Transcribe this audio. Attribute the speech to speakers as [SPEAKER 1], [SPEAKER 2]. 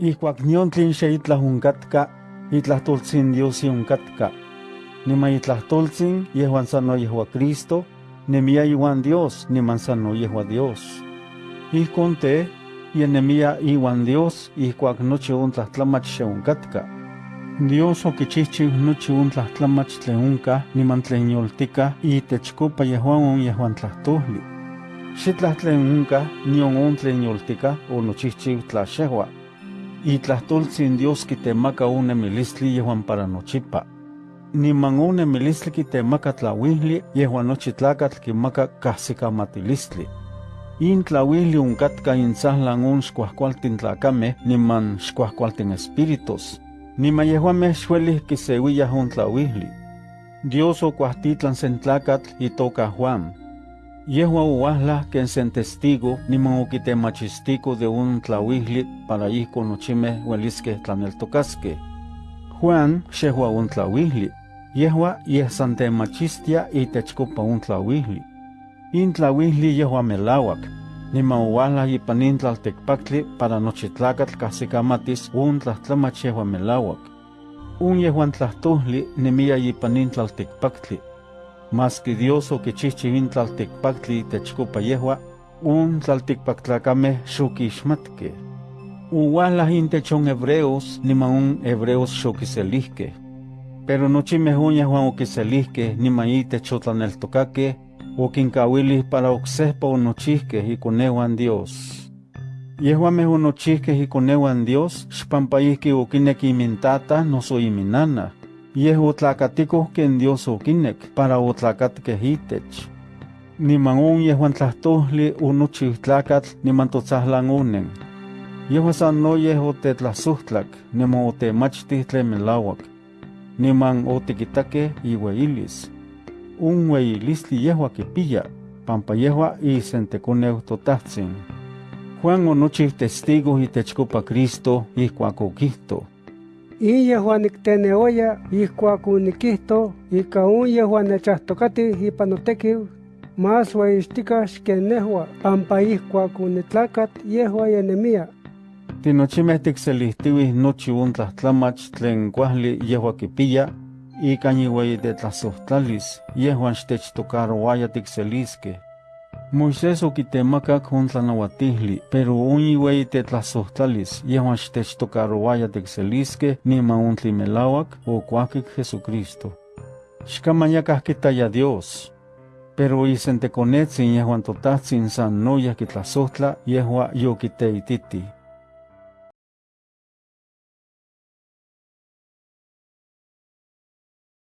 [SPEAKER 1] Ihkuak nion tlin xe itlahunkatka, itlahtoltzin Dios yunkatka. Nima itlahtoltzin yehuan sano yehua Cristo, nemia iwan Dios, niman sano yehua Dios. Ihkon te, yenemia iwan Dios, ihkuak nochi untlahtlamach xe unkatka. Dios okichihchiw nochi untlahtlamach tlen unka, niman tlen yoltika, itechkopa yehuan un yehuan tlahtoli. Xitlah tlen unka, nion un tlen yoltika, o nochihchiw tlaxehua. Itlahtoltzin Dios kitemaka unemilistli yehuan para nochipa. Niman unemilistli kitemaka tlawihli yehuan nochi tlakatl kimaka kahsikamatilistli. In tlawihli unkatka intzahlan un xkuahkualtin tlakame niman xkuahkualtin espíritus. Niman yehuameh xuelih kisewiyah un tlawihli. Dios okuahtitlan sen tlakatl itoka Juan. Yehua uahla ken sen testigo niman okitemachistiko de un tlawihli para ihko nochimeh ueliskeh tlaneltokaskeh. Juan xehua un tlawihli, yehua yeh san temachistia itechkopa un tlawihli. In tlawihli yehua melawak, niman uahla ipan in tlaltekpaktli para nochi tlakatl kahsikamatis un tlahtlamach yehua melawak. Un yehuan tlahtoli nemia ipan in tlaltekpaktli, mas que Dios okichihchi in tlaltikpaktli techkopa yehua, un tlaltikpaktlakame xokixmatke. Uwala intech on hebreos niman un hebreos xokiselihke. Pero nochimeh un yehuan okiselihke niman itech otlaneltokake, okinkawilih para oksehpa onochihkeh ikonehuan Dios. Yehuameh onochihkeh ikonehuan Dios xpampa ihki okinek imintata noso iminana, yeh otlacaticoh ken Dios okinek para otlacatkeh itech. Niman on yehuan tlahtoli onochiw tlakatl niman totzahlan onen. Yehua san no yeh otetlasohtlak, niman otemachtih tlen melawak. Niman otikitakeh iueilis. Un ueilistli yehua kipiya, pampa yehua isentekoneu totahtsin. Juan onochiw testigo itechkopa Cristo ihkuak okihto.
[SPEAKER 2] In yehuan nikteneoya ihkuak onikihto ika un yehuan nechahtokati ipan notekiw, más ueixtika xken nehua, pampa ihkuak onitlakat yehua yenemia.
[SPEAKER 1] Tinochimeh tikselihtiwih nochi un tlahtlamach tlen kuahli yehua kipiya, ika iueyitetlasohtlalis yehuan xtechtocarowaya tikseliskeh. Moisés okitemakak on tlanauatihli, pero un iueyitetlasohtlalis yehuan xtechtocarowaya tikseliskeh niman on tlimelauak okuakik Jesucristo. Xkamayakah kitaya Dios, pero isentekonetzin yehuan totahtsin san noyah kitlasohtla yehua yokiteititi.